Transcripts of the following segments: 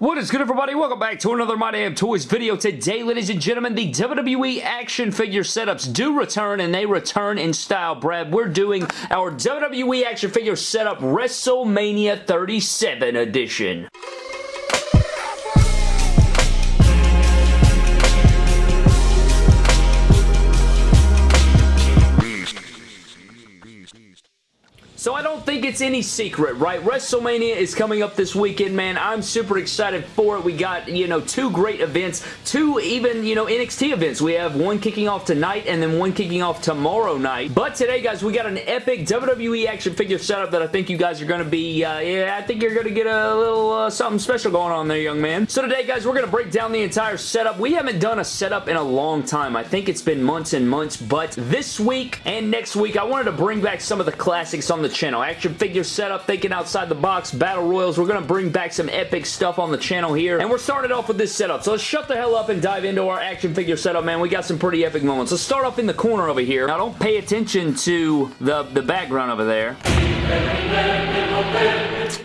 What is good everybody? Welcome back to another My Damn Toys video. Today, ladies and gentlemen, the WWE action figure setups do return and they return in style, Brad. We're doing our WWE action figure setup WrestleMania 37 edition. So I don't think it's any secret, right? WrestleMania is coming up this weekend, man. I'm super excited for it. We got, you know, two great events, two even, you know, NXT events. We have one kicking off tonight and then one kicking off tomorrow night. But today, guys, we got an epic WWE action figure setup that I think you guys are going to be, uh, yeah, I think you're going to get a little uh, something special going on there, young man. So today, guys, we're going to break down the entire setup. We haven't done a setup in a long time. I think it's been months and months, but this week and next week, I wanted to bring back some of the classics on the channel. Action figure setup, thinking outside the box, battle royals. We're going to bring back some epic stuff on the channel here. And we're starting off with this setup. So let's shut the hell up and dive into our action figure setup, man. We got some pretty epic moments. Let's start off in the corner over here. Now, don't pay attention to the, the background over there.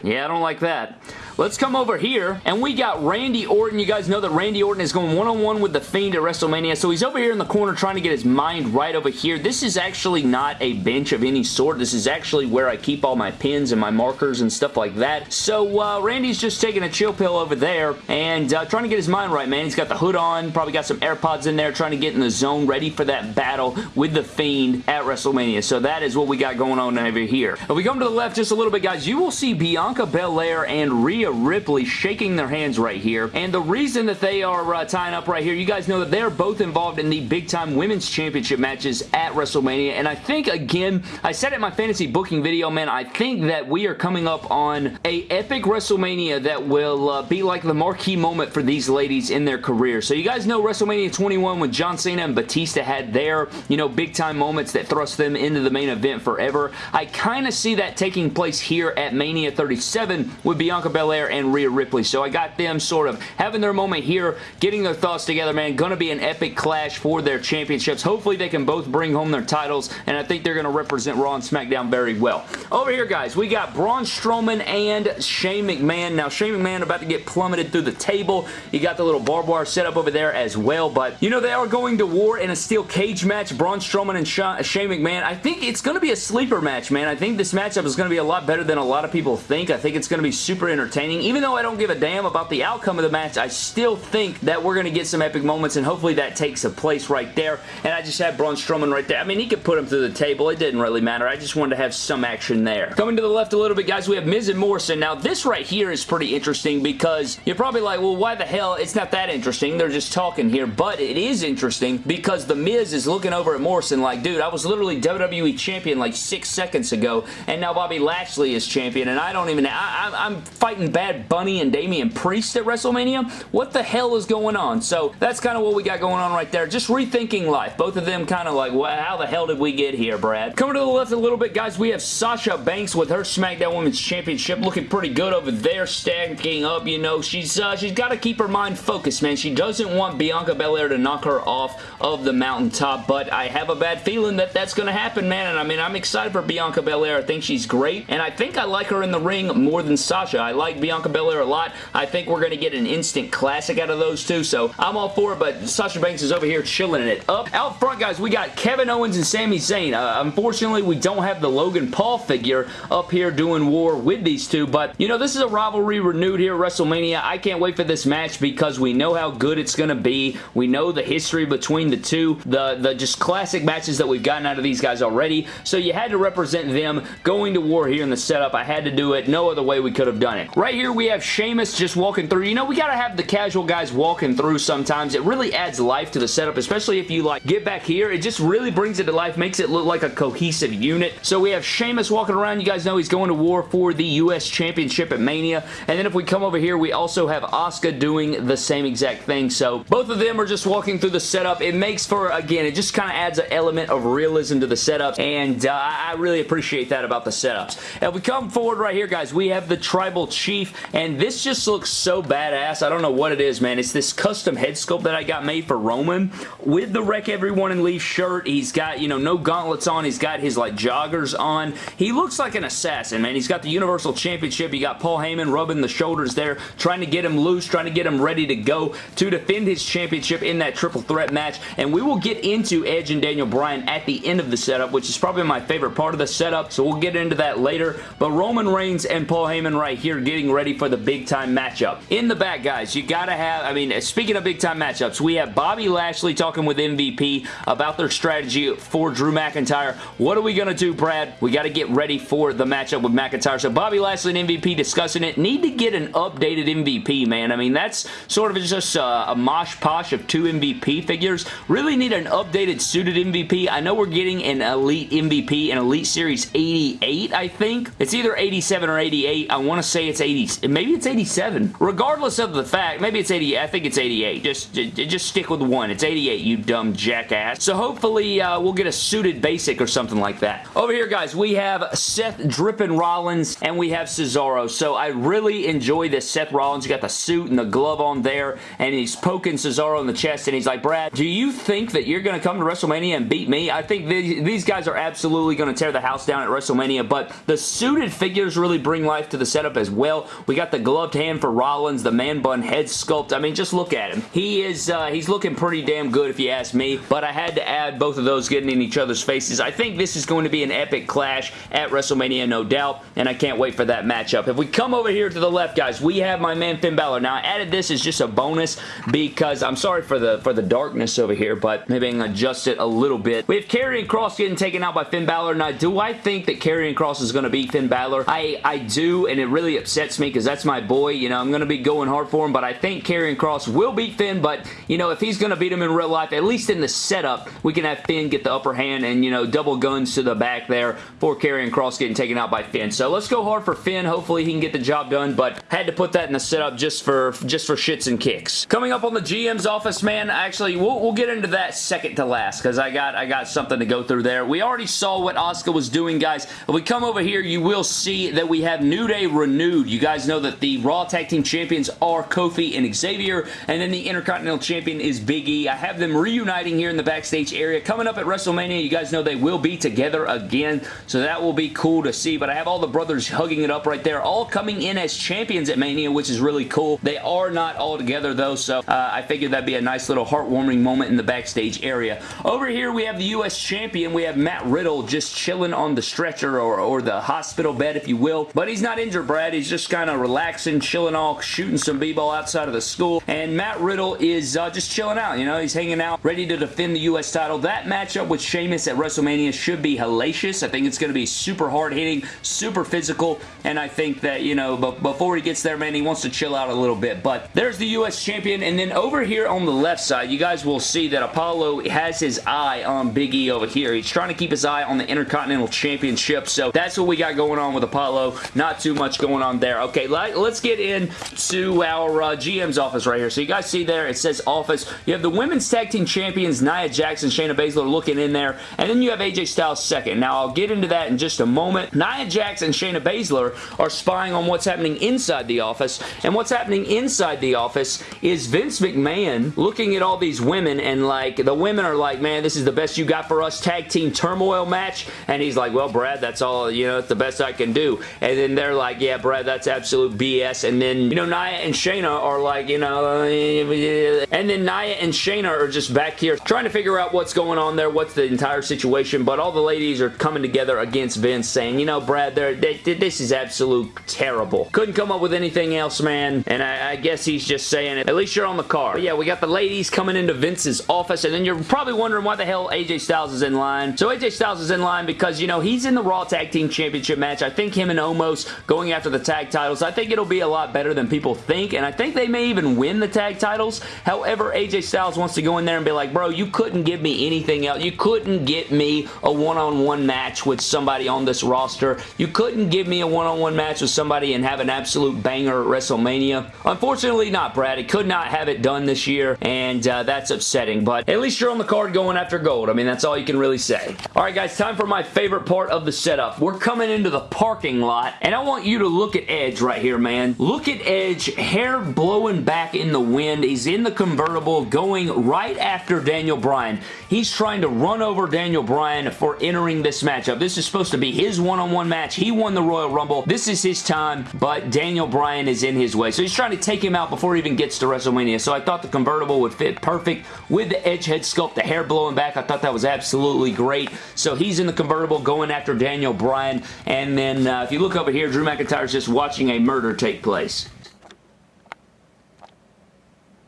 Yeah, I don't like that. Let's come over here, and we got Randy Orton. You guys know that Randy Orton is going one-on-one -on -one with The Fiend at WrestleMania, so he's over here in the corner trying to get his mind right over here. This is actually not a bench of any sort. This is actually where I keep all my pins and my markers and stuff like that. So, uh, Randy's just taking a chill pill over there and uh, trying to get his mind right, man. He's got the hood on, probably got some AirPods in there, trying to get in the zone, ready for that battle with The Fiend at WrestleMania. So that is what we got going on over here. If we come to the left just a little bit, guys, you will see Bianca Belair and Rhea Rhea Ripley shaking their hands right here. And the reason that they are uh, tying up right here, you guys know that they're both involved in the Big Time Women's Championship matches at WrestleMania. And I think, again, I said it in my fantasy booking video, man, I think that we are coming up on a epic WrestleMania that will uh, be like the marquee moment for these ladies in their career. So you guys know WrestleMania 21 when John Cena and Batista had their, you know, big time moments that thrust them into the main event forever. I kind of see that taking place here at Mania 37 with Bianca Belair Belair and Rhea Ripley. So I got them sort of having their moment here, getting their thoughts together, man. Going to be an epic clash for their championships. Hopefully they can both bring home their titles, and I think they're going to represent Raw and SmackDown very well. Over here, guys, we got Braun Strowman and Shane McMahon. Now, Shane McMahon about to get plummeted through the table. You got the little barbed wire set up over there as well, but you know they are going to war in a steel cage match. Braun Strowman and Shane McMahon. I think it's going to be a sleeper match, man. I think this matchup is going to be a lot better than a lot of people think. I think it's going to be super entertaining entertaining. Even though I don't give a damn about the outcome of the match, I still think that we're going to get some epic moments, and hopefully that takes a place right there. And I just had Braun Strowman right there. I mean, he could put him through the table. It didn't really matter. I just wanted to have some action there. Coming to the left a little bit, guys, we have Miz and Morrison. Now, this right here is pretty interesting because you're probably like, well, why the hell? It's not that interesting. They're just talking here, but it is interesting because The Miz is looking over at Morrison like, dude, I was literally WWE Champion like six seconds ago, and now Bobby Lashley is champion, and I don't even, I, I'm fighting Bad Bunny and Damian Priest at WrestleMania? What the hell is going on? So that's kind of what we got going on right there. Just rethinking life. Both of them kind of like, well, how the hell did we get here, Brad? Coming to the left a little bit, guys, we have Sasha Banks with her SmackDown Women's Championship looking pretty good over there, stacking up, you know. She's uh, She's got to keep her mind focused, man. She doesn't want Bianca Belair to knock her off of the mountaintop, but I have a bad feeling that that's going to happen, man. And I mean, I'm excited for Bianca Belair. I think she's great, and I think I like her in the ring more than Sasha. I like Bianca Belair a lot. I think we're going to get an instant classic out of those two, so I'm all for it, but Sasha Banks is over here chilling it up. Out front, guys, we got Kevin Owens and Sami Zayn. Uh, unfortunately, we don't have the Logan Paul figure up here doing war with these two, but, you know, this is a rivalry renewed here at WrestleMania. I can't wait for this match because we know how good it's going to be. We know the history between the two, the, the just classic matches that we've gotten out of these guys already, so you had to represent them going to war here in the setup. I had to do it. No other way we could have done it. Right here, we have Sheamus just walking through. You know, we got to have the casual guys walking through sometimes. It really adds life to the setup, especially if you, like, get back here. It just really brings it to life, makes it look like a cohesive unit. So we have Sheamus walking around. You guys know he's going to war for the U.S. Championship at Mania. And then if we come over here, we also have Asuka doing the same exact thing. So both of them are just walking through the setup. It makes for, again, it just kind of adds an element of realism to the setup. And uh, I really appreciate that about the setups. If we come forward right here, guys, we have the Tribal Chief Chief, and this just looks so badass. I don't know what it is, man. It's this custom head sculpt that I got made for Roman with the Wreck Everyone and Leave shirt. He's got, you know, no gauntlets on. He's got his, like, joggers on. He looks like an assassin, man. He's got the Universal Championship. You got Paul Heyman rubbing the shoulders there, trying to get him loose, trying to get him ready to go to defend his championship in that triple threat match, and we will get into Edge and Daniel Bryan at the end of the setup, which is probably my favorite part of the setup, so we'll get into that later, but Roman Reigns and Paul Heyman right here getting ready for the big time matchup. In the back, guys, you gotta have, I mean, speaking of big time matchups, we have Bobby Lashley talking with MVP about their strategy for Drew McIntyre. What are we gonna do, Brad? We gotta get ready for the matchup with McIntyre. So Bobby Lashley and MVP discussing it. Need to get an updated MVP, man. I mean, that's sort of just a, a mosh posh of two MVP figures. Really need an updated suited MVP. I know we're getting an Elite MVP, an Elite Series 88, I think. It's either 87 or 88. I want to say it's 80. Maybe it's 87. Regardless of the fact, maybe it's 80. I think it's 88. Just, just stick with one. It's 88, you dumb jackass. So hopefully uh, we'll get a suited basic or something like that. Over here, guys, we have Seth Drippin Rollins and we have Cesaro. So I really enjoy this Seth Rollins. You got the suit and the glove on there and he's poking Cesaro in the chest and he's like, Brad, do you think that you're going to come to WrestleMania and beat me? I think these guys are absolutely going to tear the house down at WrestleMania, but the suited figures really bring life to the setup as well. We got the gloved hand for Rollins, the man bun head sculpt. I mean, just look at him. He is, uh, he's looking pretty damn good if you ask me, but I had to add both of those getting in each other's faces. I think this is going to be an epic clash at WrestleMania, no doubt, and I can't wait for that matchup. If we come over here to the left, guys, we have my man Finn Balor. Now, I added this as just a bonus because I'm sorry for the for the darkness over here, but maybe I can adjust it a little bit. We have Karrion Kross getting taken out by Finn Balor. Now, do I think that Karrion Kross is going to beat Finn Balor? I, I do, and it really upsets me because that's my boy. You know, I'm going to be going hard for him, but I think Karrion Kross will beat Finn, but, you know, if he's going to beat him in real life, at least in the setup, we can have Finn get the upper hand and, you know, double guns to the back there for Karrion Kross getting taken out by Finn. So let's go hard for Finn. Hopefully he can get the job done, but had to put that in the setup just for, just for shits and kicks. Coming up on the GM's office, man, actually, we'll, we'll get into that second to last because I got, I got something to go through there. We already saw what Asuka was doing, guys. If we come over here, you will see that we have New Day renewed. You guys know that the Raw Tag Team Champions are Kofi and Xavier, and then the Intercontinental Champion is Big E. I have them reuniting here in the backstage area. Coming up at WrestleMania, you guys know they will be together again, so that will be cool to see, but I have all the brothers hugging it up right there, all coming in as champions at Mania, which is really cool. They are not all together, though, so uh, I figured that'd be a nice little heartwarming moment in the backstage area. Over here, we have the U.S. Champion. We have Matt Riddle just chilling on the stretcher or, or the hospital bed, if you will, but he's not injured, Brad. He's just kind of relaxing, chilling off, shooting some b-ball outside of the school, and Matt Riddle is uh, just chilling out, you know? He's hanging out, ready to defend the U.S. title. That matchup with Sheamus at WrestleMania should be hellacious. I think it's going to be super hard-hitting, super physical, and I think that, you know, before he gets there, man, he wants to chill out a little bit, but there's the U.S. Champion, and then over here on the left side, you guys will see that Apollo has his eye on Big E over here. He's trying to keep his eye on the Intercontinental Championship, so that's what we got going on with Apollo. Not too much going on there. Okay, let's get into our uh, GM's office right here. So you guys see there, it says office. You have the Women's Tag Team Champions, Nia Jackson, Shayna Baszler looking in there, and then you have AJ Styles second. Now, I'll get into that in just a moment. Nia Jax and Shayna Baszler are spying on what's happening inside the office, and what's happening inside the office is Vince McMahon looking at all these women, and like, the women are like, man, this is the best you got for us tag team turmoil match, and he's like, well, Brad, that's all, you know, it's the best I can do, and then they're like, yeah, Brad, that's absolute BS, and then, you know, Nia and Shayna are like, you know, and then Nia and Shayna are just back here trying to figure out what's going on there, what's the entire situation, but all the ladies are coming together against Vince saying, you know, Brad, they, this is absolute terrible. Couldn't come up with anything else, man, and I, I guess he's just saying it. At least you're on the card. But yeah, we got the ladies coming into Vince's office, and then you're probably wondering why the hell AJ Styles is in line. So AJ Styles is in line because, you know, he's in the Raw Tag Team Championship match. I think him and Omos going after the tag titles, I think it'll be a lot better than people think, and I think they may even win the tag titles. However, AJ Styles wants to go in there and be like, bro, you couldn't give me anything else. You couldn't get me a one-on-one -on -one match with somebody on this roster. You couldn't give me a one-on-one -on -one match with somebody and have an absolute banger at WrestleMania. Unfortunately not, Brad. It could not have it done this year, and uh, that's upsetting, but at least you're on the card going after gold. I mean, that's all you can really say. All right, guys, time for my favorite part of the setup. We're coming into the parking lot, and I want you to look at Edge Edge right here, man. Look at Edge, hair blowing back in the wind. He's in the convertible going right after Daniel Bryan. He's trying to run over Daniel Bryan for entering this matchup. This is supposed to be his one-on-one -on -one match. He won the Royal Rumble. This is his time, but Daniel Bryan is in his way. So he's trying to take him out before he even gets to WrestleMania. So I thought the convertible would fit perfect with the Edge head sculpt, the hair blowing back. I thought that was absolutely great. So he's in the convertible going after Daniel Bryan. And then uh, if you look over here, Drew McIntyre's just watching a murder take place.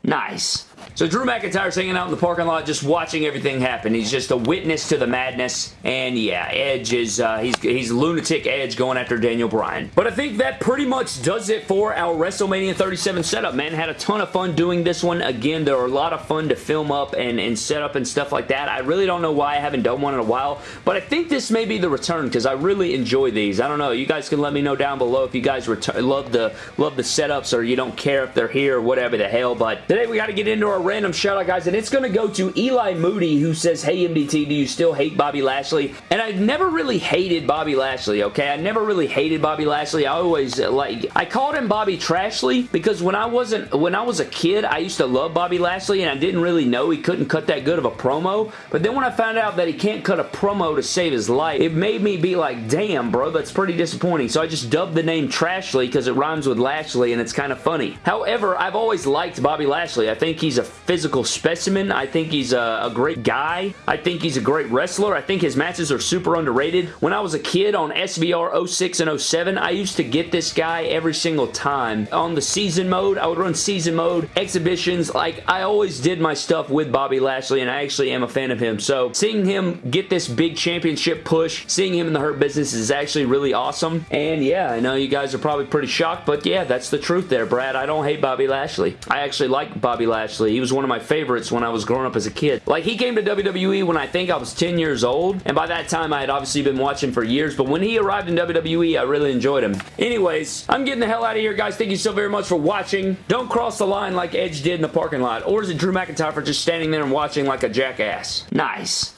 Nice. So Drew McIntyre's hanging out in the parking lot just watching everything happen. He's just a witness to the madness. And yeah, Edge is, uh, he's, he's lunatic Edge going after Daniel Bryan. But I think that pretty much does it for our WrestleMania 37 setup, man. Had a ton of fun doing this one. Again, there are a lot of fun to film up and, and set up and stuff like that. I really don't know why I haven't done one in a while, but I think this may be the return because I really enjoy these. I don't know. You guys can let me know down below if you guys love the love the setups or you don't care if they're here or whatever the hell. But today we got to get into our random shout out, guys, and it's going to go to Eli Moody, who says, Hey, MDT, do you still hate Bobby Lashley? And I've never really hated Bobby Lashley, okay? I never really hated Bobby Lashley. I always, uh, like, I called him Bobby Trashley because when I wasn't, when I was a kid, I used to love Bobby Lashley, and I didn't really know he couldn't cut that good of a promo. But then when I found out that he can't cut a promo to save his life, it made me be like, damn, bro, that's pretty disappointing. So I just dubbed the name Trashley because it rhymes with Lashley, and it's kind of funny. However, I've always liked Bobby Lashley. I think he's a physical specimen. I think he's a, a, great guy. I think he's a great wrestler. I think his matches are super underrated. When I was a kid on SVR 06 and 07, I used to get this guy every single time. On the season mode, I would run season mode, exhibitions. Like, I always did my stuff with Bobby Lashley, and I actually am a fan of him. So, seeing him get this big championship push, seeing him in the Hurt Business is actually really awesome. And yeah, I know you guys are probably pretty shocked, but yeah, that's the truth there, Brad. I don't hate Bobby Lashley. I actually like Bobby Lashley. He was one of my favorites when I was growing up as a kid. Like, he came to WWE when I think I was 10 years old, and by that time, I had obviously been watching for years, but when he arrived in WWE, I really enjoyed him. Anyways, I'm getting the hell out of here, guys. Thank you so very much for watching. Don't cross the line like Edge did in the parking lot, or is it Drew McIntyre for just standing there and watching like a jackass? Nice.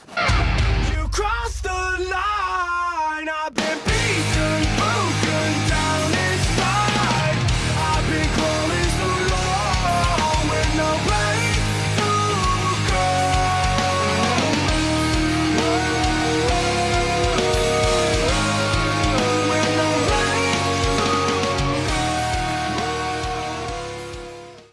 You